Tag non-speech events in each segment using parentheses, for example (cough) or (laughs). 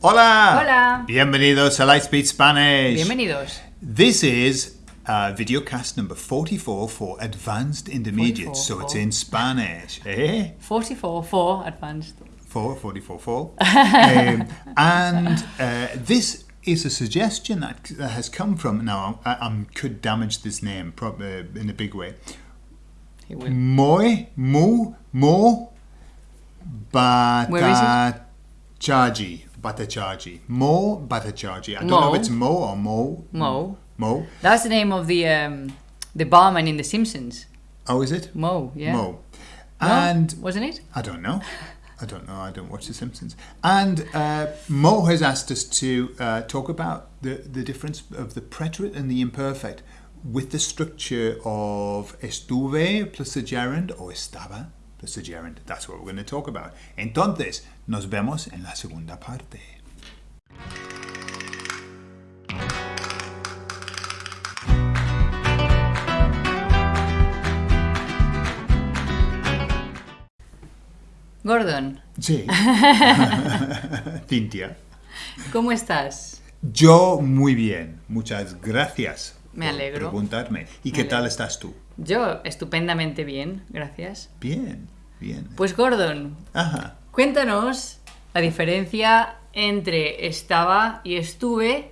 Hola! Hola. Bienvenidos a Lightspeed Spanish. Bienvenidos. This is uh, videocast number 44 for Advanced Intermediate, 44, so it's oh. in Spanish. Eh? 44 for advanced. 4, 44, 4. (laughs) um, and uh, this is a suggestion that, that has come from, now I, I could damage this name prob- uh, in a big way. He will. Moi, mu, mo, it? batachaji. Batachaji. Mo, batachaji. I don't know if it's mo or mo. Mo. Mo. That's the name of the um, the barman in The Simpsons. Oh, is it? Mo, yeah. Mo. No? And wasn't it? I don't know. I don't know. I don't watch The Simpsons. And uh, Mo has asked us to uh, talk about the, the difference of the preterite and the imperfect with the structure of estuve plus the gerund or estaba the gerund. That's what we're going to talk about. Entonces, nos vemos en la segunda parte. Gordon, Sí. (laughs) (laughs) Cintia. ¿cómo estás? Yo muy bien. Muchas gracias. Me por alegro. Preguntarme. ¿Y qué tal estás tú? Yo estupendamente bien, gracias. Bien, bien. Pues Gordon, Ajá. cuéntanos la diferencia entre estaba y estuve,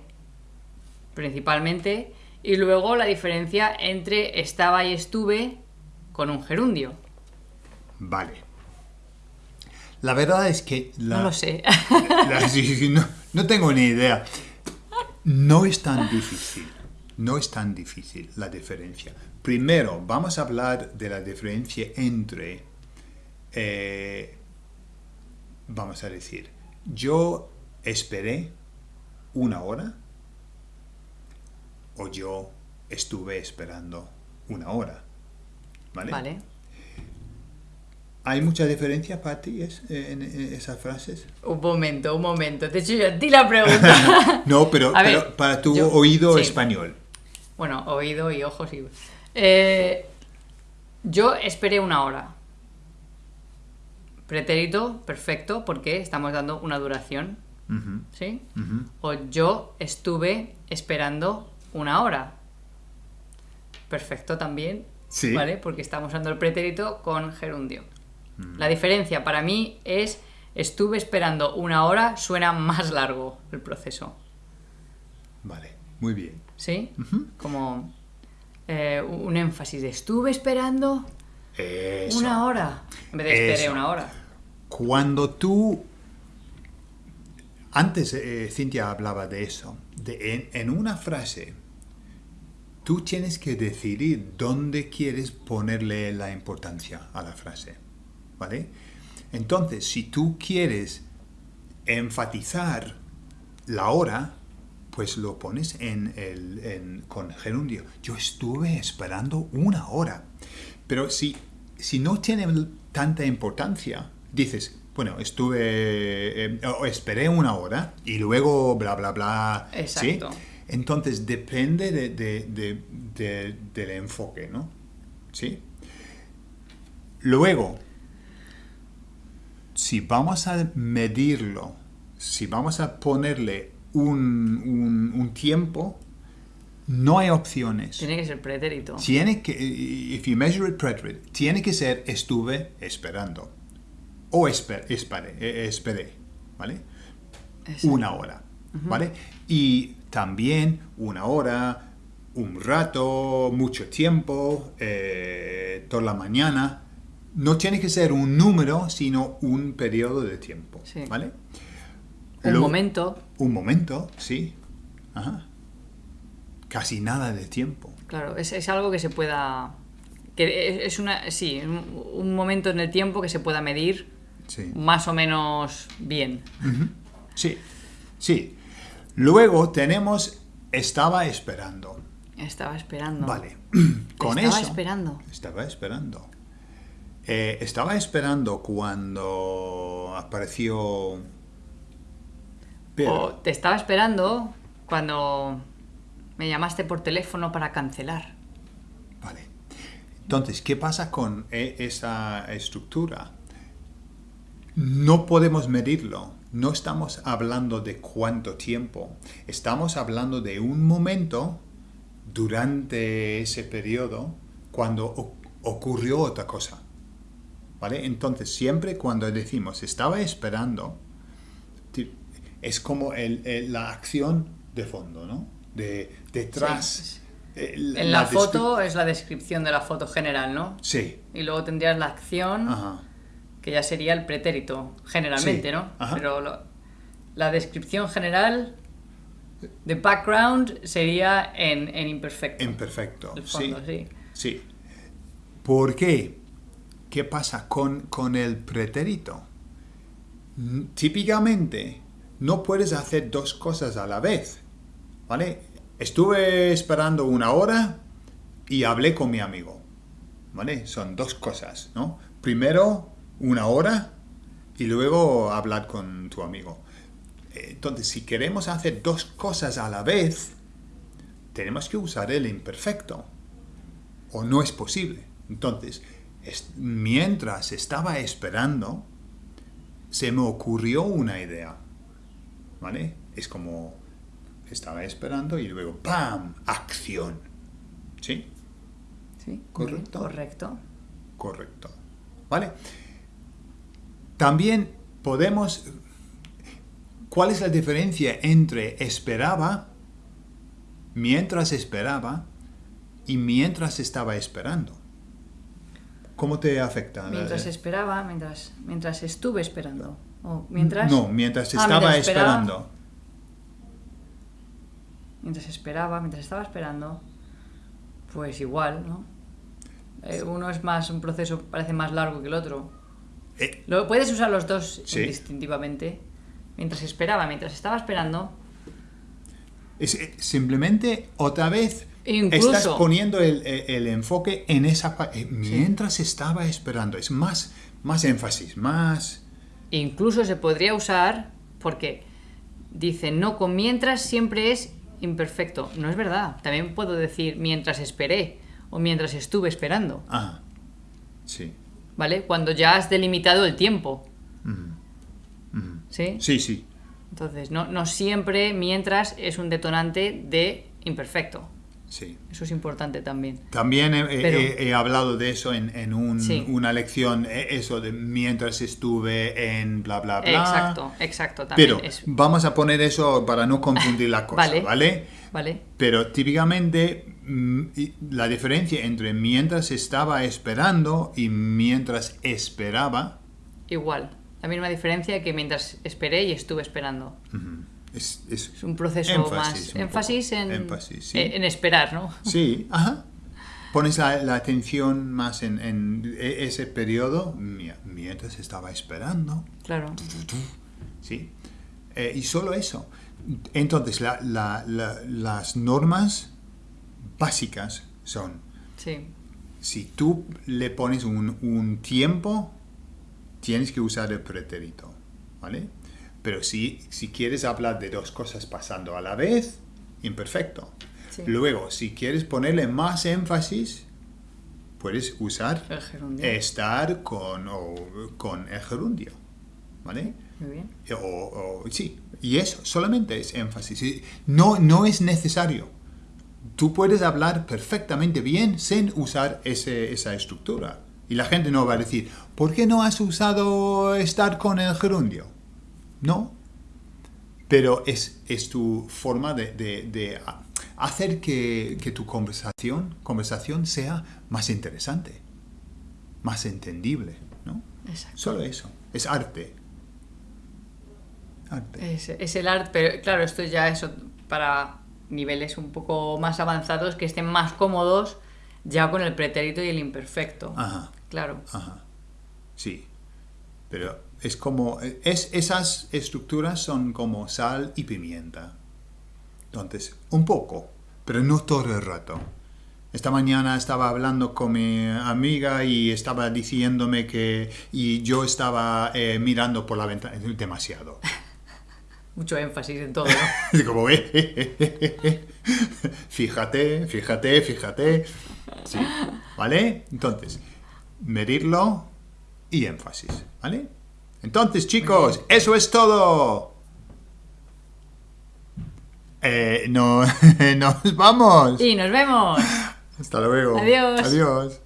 principalmente, y luego la diferencia entre estaba y estuve con un gerundio. Vale. La verdad es que la, No lo sé. (laughs) la- sí, sí, no, no tengo ni idea. No es tan difícil. No es tan difícil la diferencia. Primero, vamos a hablar de la diferencia entre, eh, vamos a decir, yo esperé una hora o yo estuve esperando una hora. ¿Vale? Vale. ¿Hay mucha diferencia para ti es- en, en esas frases? Un momento, un momento. Te he hecho yo a ti la pregunta. (laughs) No, pero, para tu yo- oído sí. español. bueno, oído y ojos y... Eh, yo esperé una hora. Pretérito, perfecto, porque estamos dando una duración. ¿Sí? O yo estuve esperando una hora. Perfecto también. Sí. ¿Vale? Porque estamos usando el pretérito con gerundio. La diferencia para mí es estuve esperando una hora, suena más largo el proceso. Vale, muy bien. ¿Sí? Como eh, un énfasis de estuve esperando Eso. una hora. En vez de esperé una hora. Cuando tú... Antes eh, Cintia hablaba de eso. De en, en una frase, tú tienes que decidir dónde quieres ponerle la importancia a la frase. ¿Vale? Entonces, si tú quieres enfatizar la hora, pues lo pones en el, en- con gerundio. Yo estuve esperando una hora. Pero si, si no tiene tanta importancia, dices, bueno, estuve, eh, o esperé una hora y luego bla, bla, bla. ¿sí? Exacto. Entonces depende de- de- de- de- del enfoque, ¿no? ¿Sí? Luego, si vamos a medirlo, si vamos a ponerle un, un- un tiempo, no hay opciones. Tiene que ser pretérito. Tiene que, if you measure it preterite, tiene que ser estuve esperando. O esper, esperé, eh, esperé, ¿vale? Exacto. Una hora, ¿vale? Y también una hora, un rato, mucho tiempo, eh, toda la mañana. No tiene que ser un número, sino un periodo de tiempo, Sí. ¿vale? Un Lo- momento. Un momento, sí. Ajá. Casi nada de tiempo. Claro, es, es algo que se pueda. que es, una. Sí, un, un momento en el tiempo que se pueda medir Sí. más o menos bien. Sí, sí. Luego tenemos estaba esperando. Estaba esperando. Vale. (clears throat) Con Estaba eso. esperando. Estaba esperando. Eh, estaba esperando cuando apareció. Pedro. O te estaba esperando cuando me llamaste por teléfono para cancelar. Vale. Entonces, ¿qué pasa con e- esa estructura? No podemos medirlo. no estamos hablando de cuánto tiempo, estamos hablando de un momento durante ese periodo cuando ocurrió otra cosa. ¿Vale? Entonces, siempre cuando decimos estaba esperando, es como la acción de fondo, ¿no? De, detrás. eh, En la, foto es la descripción de la foto general, ¿no? Sí. Y luego tendrías la acción, Ajá. que ya sería el pretérito, generalmente, Sí, ¿no? ajá. Pero lo- la descripción general de background sería en, en imperfecto. En perfecto. El fondo, sí. sí. Sí. ¿Por qué? ¿Qué pasa con, con el pretérito? Típicamente no puedes hacer dos cosas a la vez. Estuve esperando una hora y hablé con mi amigo. ¿Vale? Son dos cosas, ¿no? Primero una hora y luego hablar con tu amigo. Entonces, si queremos hacer dos cosas a la vez, tenemos que usar el imperfecto. O no es posible. Entonces, es- mientras estaba esperando, se me ocurrió una idea. ¿Vale? Es como estaba esperando y luego ¡pam! Acción. ¿Sí? Sí, Correcto. Correcto. Correcto. ¿Vale? También podemos... ¿Cuál es la diferencia entre esperaba, mientras esperaba, y mientras estaba esperando? ¿Cómo te afecta? Mientras Eh, esperaba, mientras, mientras estuve esperando. O mientras... No, mientras Ah, estaba mientras esperaba. esperando. Mientras esperaba, mientras estaba esperando, pues igual, ¿no? Eh, uno es más, un proceso parece más largo que el otro. Eh, Lo, puedes usar los dos Sí. indistintivamente. Mientras esperaba, mientras estaba esperando, es, eh, simplemente otra vez Incluso- estás poniendo el, el- el enfoque en esa parte. Mientras estaba esperando. Es más, más énfasis, más... incluso se podría usar porque dice no con mientras siempre es imperfecto. No es verdad. También puedo decir mientras esperé o mientras estuve esperando, Ah, sí. ¿vale? Cuando ya has delimitado el tiempo. ¿sí? Sí, sí. Entonces, no, no siempre mientras es un detonante de imperfecto. Sí. Eso es importante también. También he, Pero- he- he hablado de eso en, en un- Sí. una lección, eh, eso de mientras estuve en bla, bla, bla. Exacto, exacto. También Pero es, vamos a poner eso para no confundir la (laughs) cosa, Vale. ¿vale? ¿Vale? Pero típicamente mm, la diferencia entre mientras estaba esperando y mientras esperaba Igual. La misma diferencia que mientras esperé y estuve esperando. Es, es- Es un proceso Énfasis, más. un énfasis en, Énfasis, sí. en, esperar, ¿no? Sí, ajá. Pones la, la atención más en, en e- ese periodo mi- mientras estaba esperando. Claro. ¿sí? Eh, y solo eso. Entonces, la- la- la- las normas básicas son, Sí. si tú le pones un, un tiempo, tienes que usar el pretérito, ¿vale? Pero si, si quieres hablar de dos cosas pasando a la vez, imperfecto. Sí. Luego, si quieres ponerle más énfasis, puedes usar El gerundio. estar con, o, con el gerundio, ¿vale? Muy bien. O, o- sí, y eso solamente es énfasis. No, no es necesario. Tú puedes hablar perfectamente bien sin usar ese- esa estructura. Y la gente no va a decir, ¿por qué no has usado estar con el gerundio? No. Pero es, es tu forma de, de- de hacer que, que tu conversación, conversación sea más interesante, más entendible. ¿no? Exacto. Solo eso. Es arte. Arte. Es, es el arte, pero claro, esto ya es para niveles un poco más avanzados que estén más cómodos ya con el pretérito y el imperfecto. Ajá, Claro. ajá. Sí. Pero es como. Es, esas estructuras son como sal y pimienta. Entonces, un poco, pero no todo el rato. Esta mañana estaba hablando con mi amiga y estaba diciéndome que. Y yo estaba eh, mirando por la ventana. Demasiado. (laughs) Mucho énfasis en todo, como, eh, eh. fíjate, fíjate, fíjate. Sí, ¿vale? Entonces, medirlo y énfasis, ¿vale? Entonces, chicos, eso es todo. Eh, no, (laughs) nos vamos. Y nos vemos. Hasta luego. Adiós. Adiós.